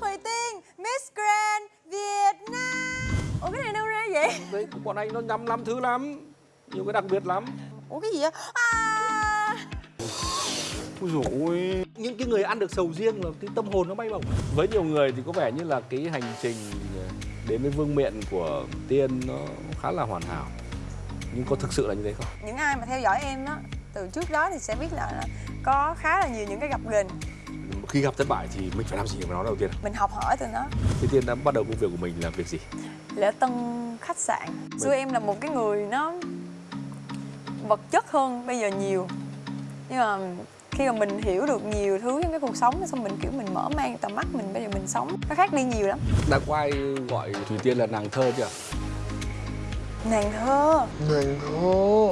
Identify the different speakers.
Speaker 1: Thủy Tiên, Miss Grand Việt Nam Ủa cái này đâu ra vậy? Đấy,
Speaker 2: bọn anh nó nhắm lắm thứ lắm Nhiều cái đặc biệt lắm
Speaker 1: Ủa cái gì vậy? À...
Speaker 2: Ôi dồi ôi. Những cái người ăn được sầu riêng là cái tâm hồn nó bay bổng Với nhiều người thì có vẻ như là cái hành trình ờ, đến với vương miện của Tiên nó khá là hoàn hảo Nhưng có thực sự là như thế không?
Speaker 1: Những ai mà theo dõi em đó từ trước đó thì sẽ biết là có khá là nhiều những cái gặp gềnh
Speaker 2: khi gặp thất bại thì mình phải làm gì với nó đầu tiên?
Speaker 1: mình học hỏi từ nó.
Speaker 2: Thế Tiên đã bắt đầu công việc của mình là việc gì?
Speaker 1: lễ tân khách sạn. Xưa em là một cái người nó vật chất hơn bây giờ nhiều. Nhưng mà khi mà mình hiểu được nhiều thứ trong cái cuộc sống xong mình kiểu mình mở mang tầm mắt mình bây giờ mình sống. Nó khác đi nhiều lắm.
Speaker 2: Đã có ai gọi Thùy Tiên là nàng thơ chưa?
Speaker 1: nàng thơ.
Speaker 3: Nàng thơ